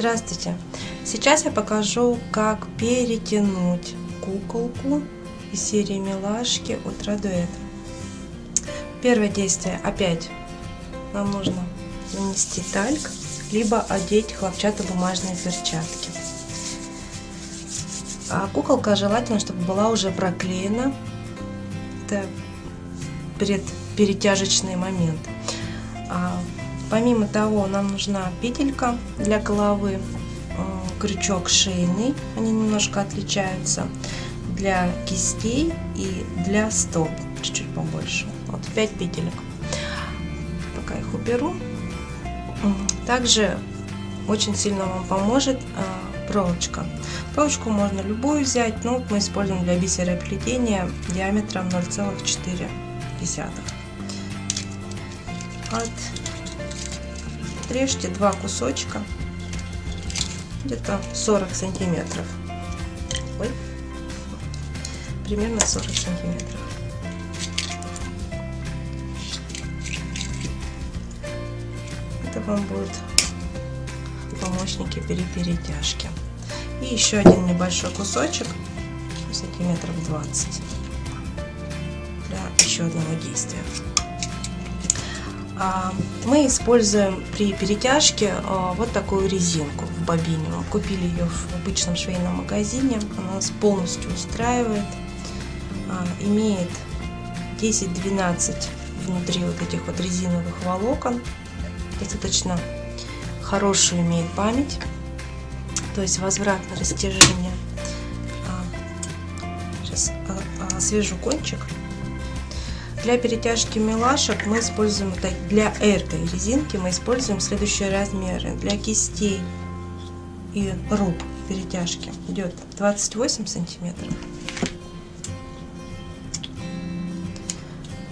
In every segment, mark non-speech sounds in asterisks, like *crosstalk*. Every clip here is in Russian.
Здравствуйте! Сейчас я покажу, как перетянуть куколку из серии Милашки от Радуэт. Первое действие. Опять нам нужно нанести тальк, либо одеть хлопчатобумажные перчатки. А куколка желательно, чтобы была уже проклеена. Это пред перетяжечный момент. Помимо того, нам нужна петелька для головы, крючок шейный, они немножко отличаются, для кистей и для стоп, чуть-чуть побольше. Вот 5 петелек. Пока их уберу. Также очень сильно вам поможет а, проволочка. Проволочку можно любую взять, но мы используем для бисероплетения диаметром 0,4. Отрежьте два кусочка, где-то 40 сантиметров. Ой, примерно 40 сантиметров. Это вам будет помощники при перетяжке. И еще один небольшой кусочек, сантиметров 20, для еще одного действия. А, мы используем при перетяжке а, вот такую резинку в бобине. Мы купили ее в обычном швейном магазине. Она нас полностью устраивает. А, имеет 10-12 внутри вот этих вот резиновых волокон. Достаточно хорошую имеет память. То есть возвратное растяжение. Сейчас освежу кончик. Для перетяжки милашек мы используем, для этой резинки мы используем следующие размеры. Для кистей и рук перетяжки идет 28 сантиметров.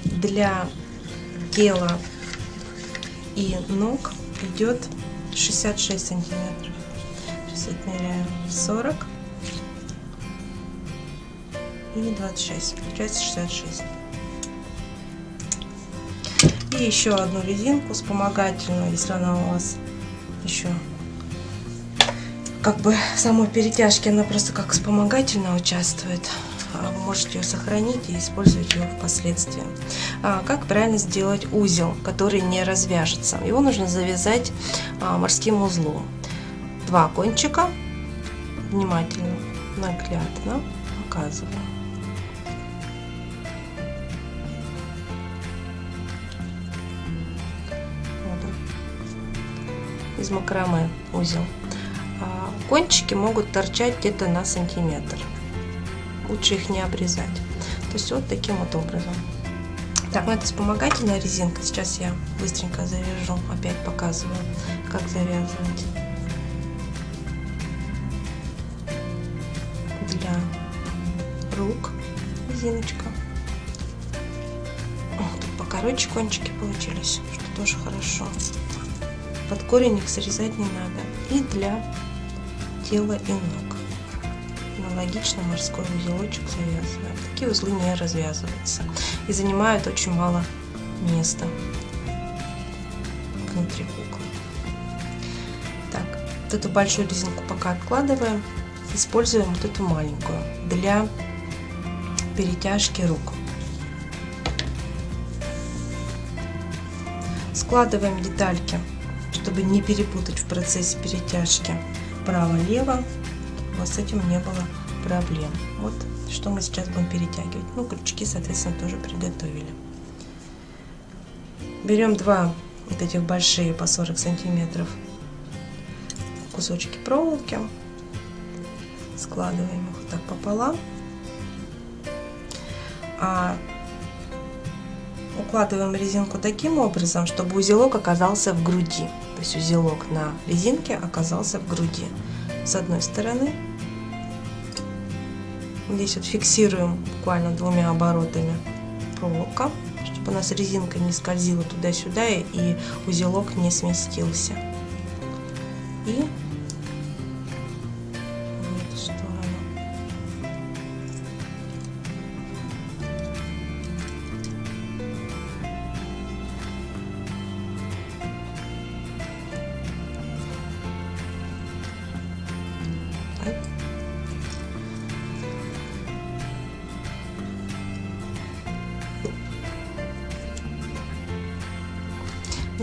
Для тела и ног идет 66 сантиметров. Сейчас отмеряю 40 и 26. Получается 66. И еще одну резинку вспомогательную, если она у вас еще как бы самой перетяжке она просто как вспомогательно участвует. А вы можете ее сохранить и использовать ее впоследствии. А как правильно сделать узел, который не развяжется? Его нужно завязать а, морским узлом. Два кончика, внимательно, наглядно показываю. Из макраме узел. А кончики могут торчать где-то на сантиметр. Лучше их не обрезать. То есть вот таким вот образом. Так, ну это вспомогательная резинка. Сейчас я быстренько завяжу. Опять показываю, как завязывать. Для рук резиночка. Тут покороче кончики получились, что тоже хорошо под корень их срезать не надо. И для тела и ног. Аналогично морской узелочек завязываем. Такие узлы не развязываются и занимают очень мало места внутри куклы. Так, вот эту большую резинку пока откладываем. Используем вот эту маленькую для перетяжки рук. Складываем детальки чтобы не перепутать в процессе перетяжки право-лево, вас с этим не было проблем. Вот что мы сейчас будем перетягивать. Ну, крючки, соответственно, тоже приготовили. Берем два вот этих большие по 40 сантиметров кусочки проволоки, складываем их вот так пополам. А укладываем резинку таким образом, чтобы узелок оказался в груди. То есть узелок на резинке оказался в груди. С одной стороны. Здесь вот фиксируем буквально двумя оборотами проволока, чтобы у нас резинка не скользила туда-сюда и узелок не сместился. И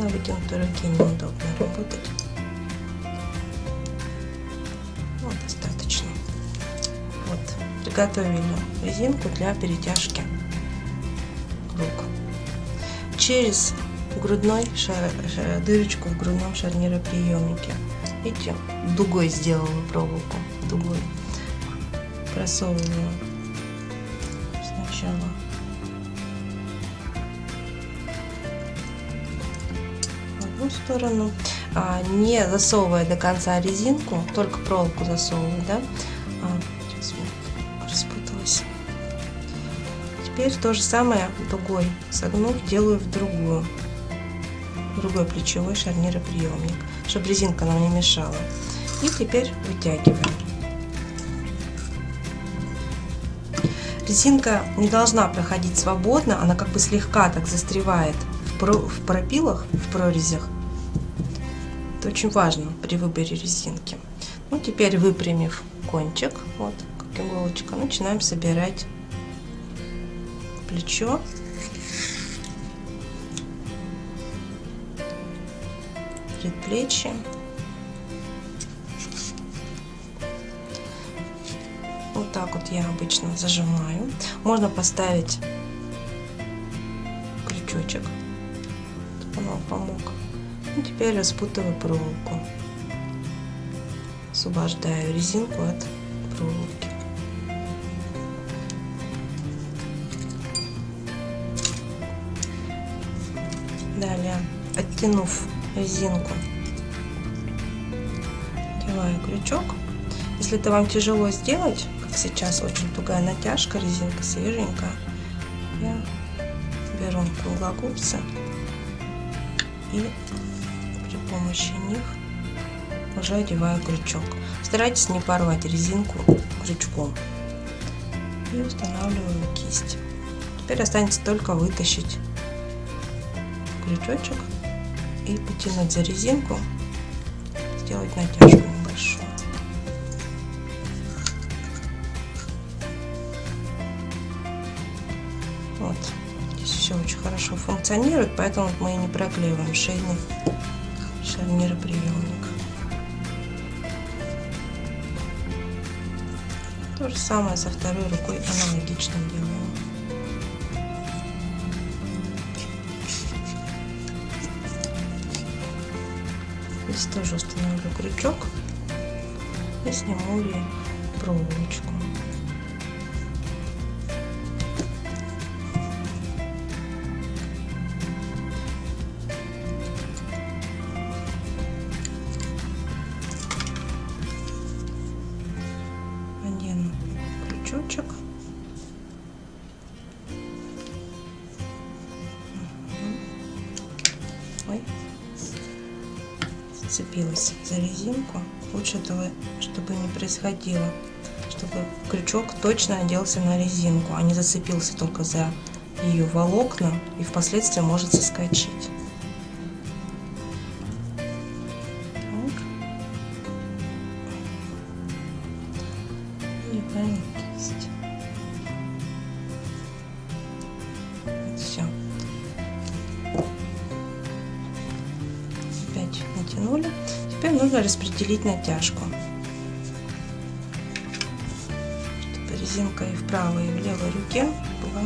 на вытянутой руке неудобно работать. Вот достаточно. Вот, приготовили резинку для перетяжки рук. Через грудной шар, шар, дырочку в грудном шарнироприемнике. Видите, дугой сделала проволоку, дугой. Просовываю сначала одну сторону, а, не засовывая до конца резинку, только проволоку засовываю, да, а, распуталась. Теперь то же самое дугой согнув, делаю в другую, в другой плечевой шарнироприемник, чтобы резинка нам не мешала. И теперь вытягиваем. Резинка не должна проходить свободно, она как бы слегка так застревает в пропилах, в прорезях. Это очень важно при выборе резинки. Ну, теперь выпрямив кончик, вот как иголочка, начинаем собирать плечо. Предплечье. Вот так вот я обычно зажимаю. Можно поставить крючочек, чтобы он помог. И теперь распутываю проволоку. Освобождаю резинку от проволоки. Далее, оттянув резинку, одеваю крючок. Если это вам тяжело сделать, как сейчас очень тугая натяжка, резинка свеженькая, я беру круглогубцы и при помощи них уже одеваю крючок. Старайтесь не порвать резинку крючком. И устанавливаю кисть. Теперь останется только вытащить крючочек и потянуть за резинку, сделать натяжку небольшую. Вот, здесь все очень хорошо функционирует, поэтому мы и не проклеиваем шейный шарнироприемник. То же самое со второй рукой аналогично делаем. Здесь тоже установлю крючок и сниму ей проволочку. Крючочек. Ой зацепилась за резинку. Лучше этого, чтобы не происходило, чтобы крючок точно оделся на резинку, а не зацепился только за ее волокна и впоследствии может соскочить. Одеваем кисть. Все. Опять натянули. Теперь нужно распределить натяжку. Чтобы резинка и в правой, и в левой руке была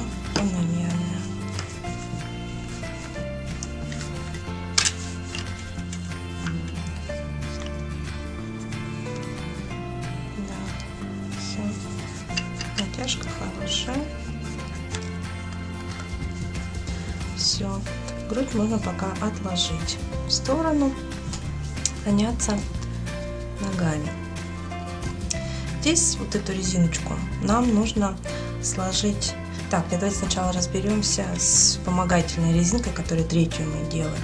Все. Грудь можно пока отложить в сторону, заняться ногами. Здесь вот эту резиночку нам нужно сложить. Так, давайте сначала разберемся с вспомогательной резинкой, которую третью мы делали.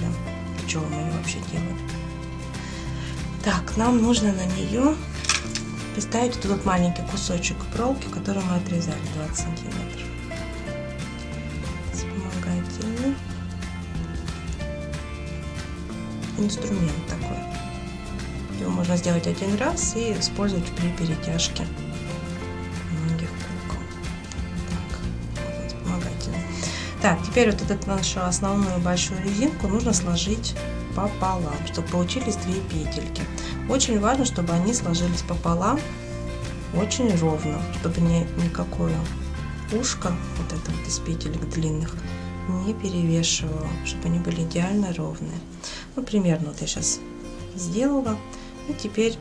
Чего мы ее вообще делали? Так, нам нужно на нее приставить вот этот маленький кусочек проволоки, который мы отрезали 20 сантиметров. Вспомогательный инструмент такой. Его можно сделать один раз и использовать при перетяжке многих кукол. Так, вспомогательный. Так, теперь вот эту нашу основную большую резинку нужно сложить пополам, чтобы получились две петельки. Очень важно, чтобы они сложились пополам очень ровно, чтобы ни, никакое ушко, вот это вот из петелек длинных, не перевешивало, чтобы они были идеально ровные. Ну, примерно вот я сейчас сделала. И теперь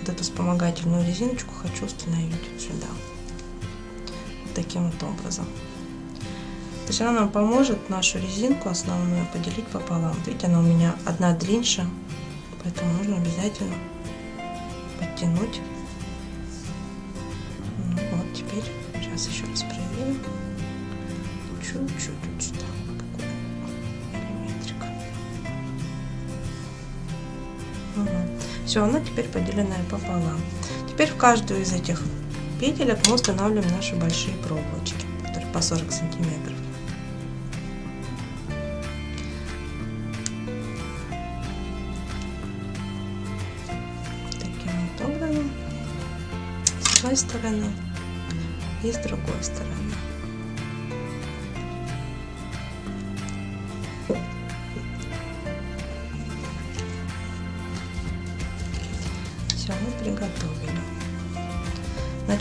вот эту вспомогательную резиночку хочу установить вот сюда. Вот таким вот образом. То есть она нам поможет нашу резинку основную поделить пополам. Видите, она у меня одна длиннее, поэтому нужно обязательно подтянуть. Ну вот, теперь сейчас еще раз проверим. Чуть-чуть вот сюда. Все, она теперь поделенная пополам. Теперь в каждую из этих петелек мы устанавливаем наши большие проволочки, которые по 40 сантиметров. одной стороны и с другой стороны.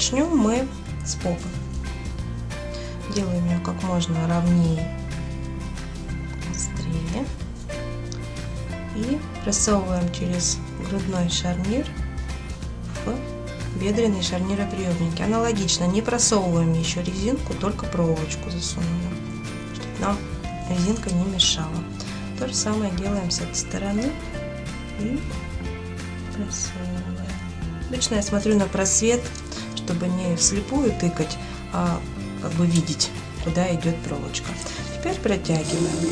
Начнем мы с попы. Делаем ее как можно ровнее, быстрее. И просовываем через грудной шарнир в бедренные шарнироприемники. Аналогично, не просовываем еще резинку, только проволочку засунули, чтобы нам резинка не мешала. То же самое делаем с этой стороны и просовываем. Обычно я смотрю на просвет, чтобы не вслепую тыкать, а как бы видеть, куда идет проволочка. Теперь протягиваем.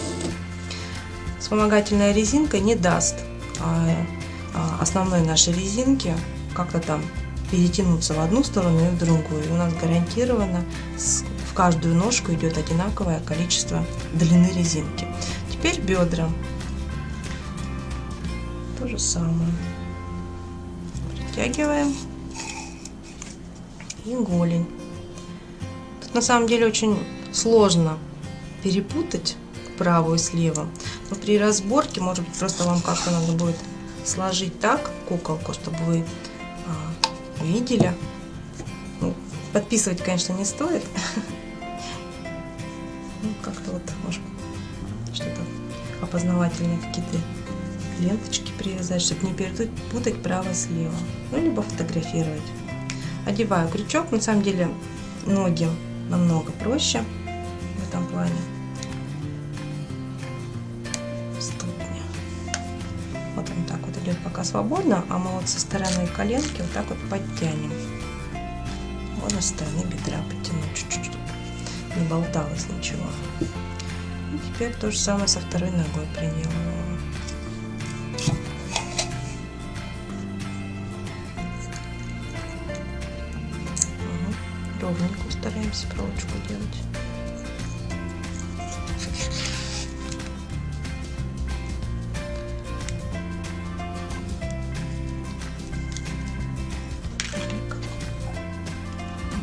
Вспомогательная резинка не даст а, а, основной нашей резинке как-то там перетянуться в одну сторону и в другую. У нас гарантированно в каждую ножку идет одинаковое количество длины резинки. Теперь бедра. То же самое. Притягиваем. И голень. Тут на самом деле очень сложно перепутать правую с левым. Но при разборке, может быть, просто вам как-то надо будет сложить так куколку, чтобы вы видели. Ну, подписывать, конечно, не стоит. *laughs* Ну, как-то вот, может, что-то опознавательные какие-то ленточки привязать, чтобы не перепутать право с левым. Ну, либо фотографировать. Одеваю крючок. На самом деле, ноги намного проще в этом плане. идет пока свободно, а мы вот со стороны коленки вот так вот подтянем. Можно со стороны бедра подтянуть чуть-чуть, не болталось ничего. И теперь то же самое со второй ногой проделываем. Ровненько стараемся проволочку делать.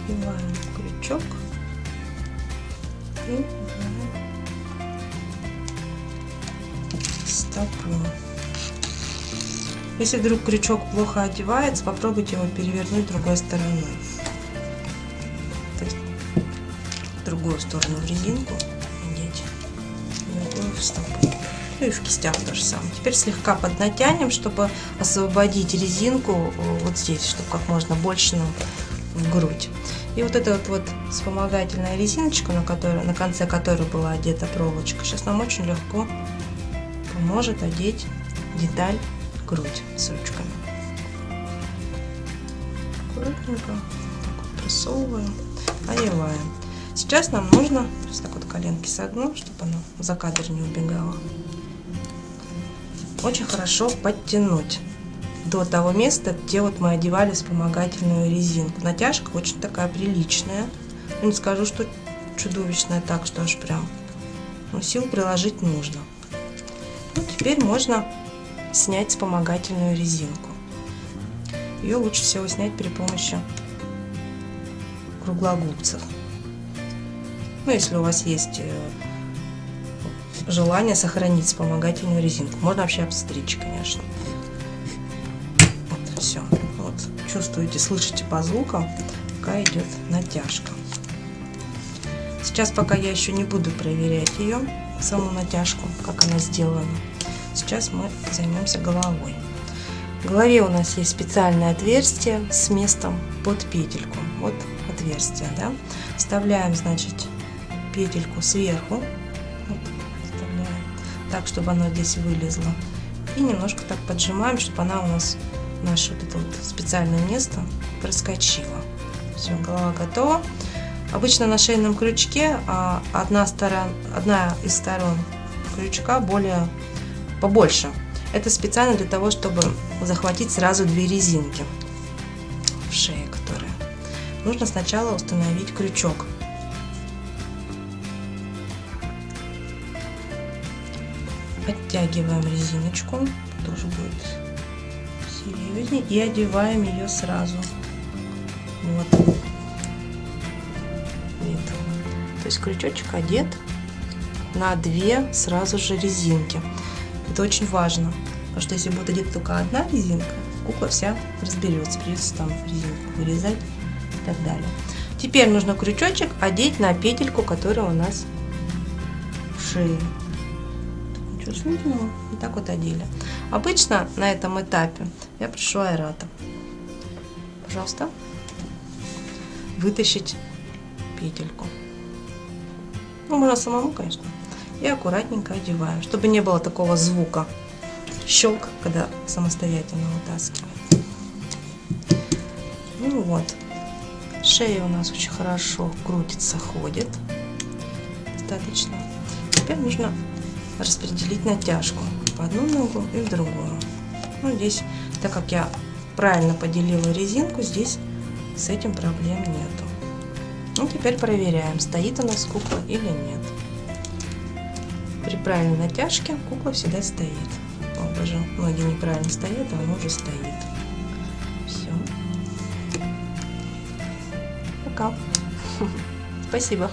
надеваем крючок и стопу. Если вдруг крючок плохо одевается, попробуйте его перевернуть другой стороной. Другую сторону в резинку другую в стопу. Ну и в кистях то же самое. Теперь слегка поднатянем, чтобы освободить резинку вот здесь, чтобы как можно больше нам в грудь. И вот эта вот, вот вспомогательная резиночка, на, которой, на конце которой была одета проволочка, сейчас нам очень легко поможет одеть деталь грудь с ручками. Аккуратненько так вот просовываем, одеваем. Сейчас нам нужно, сейчас так вот коленки согну, чтобы оно за кадр не убегало. Очень хорошо подтянуть до того места, где вот мы одевали вспомогательную резинку. Натяжка очень такая приличная. Ну, не скажу, что чудовищная так, что аж прям. Но сил приложить нужно. Ну, теперь можно снять вспомогательную резинку. Ее лучше всего снять при помощи круглогубцев. Ну, если у вас есть э, желание сохранить вспомогательную резинку. Можно вообще обстричь, конечно. Вот, все. Вот, чувствуете, слышите по звукам, пока идет натяжка. Сейчас пока я еще не буду проверять ее, саму натяжку, как она сделана. Сейчас мы займемся головой. В голове у нас есть специальное отверстие с местом под петельку. Вот отверстие, да. Вставляем, значит, петельку сверху. Вот, так, чтобы она здесь вылезла. И немножко так поджимаем, чтобы она у нас, наше вот это вот специальное место проскочила. Все, голова готова. Обычно на шейном крючке а, одна, сторон, одна из сторон крючка более побольше. Это специально для того, чтобы захватить сразу две резинки в шее, которые. Нужно сначала установить крючок. Оттягиваем резиночку, тоже будет серьезнее, и одеваем ее сразу. Вот. Вид. То есть крючочек одет на две сразу же резинки. Это очень важно, потому что если будет одета только одна резинка, кукла вся разберется, придется там резинку вырезать и так далее. Теперь нужно крючочек одеть на петельку, которая у нас в шее. Смешного. Вот так вот одели. Обычно на этом этапе я прошу аэрата. Пожалуйста, вытащить петельку. Ну, можно самому, конечно и аккуратненько одеваем, чтобы не было такого звука щелк, когда самостоятельно вытаскиваем. Ну вот, шея у нас очень хорошо крутится, ходит достаточно. Теперь нужно распределить натяжку в одну ногу и в другую. Ну, здесь, так как я правильно поделила резинку, здесь с этим проблем нету. Ну, теперь проверяем, стоит у нас кукла или нет. При правильной натяжке кукла всегда стоит. О, боже, ноги неправильно стоят, а она уже стоит. Все. Пока. *laughs* Спасибо.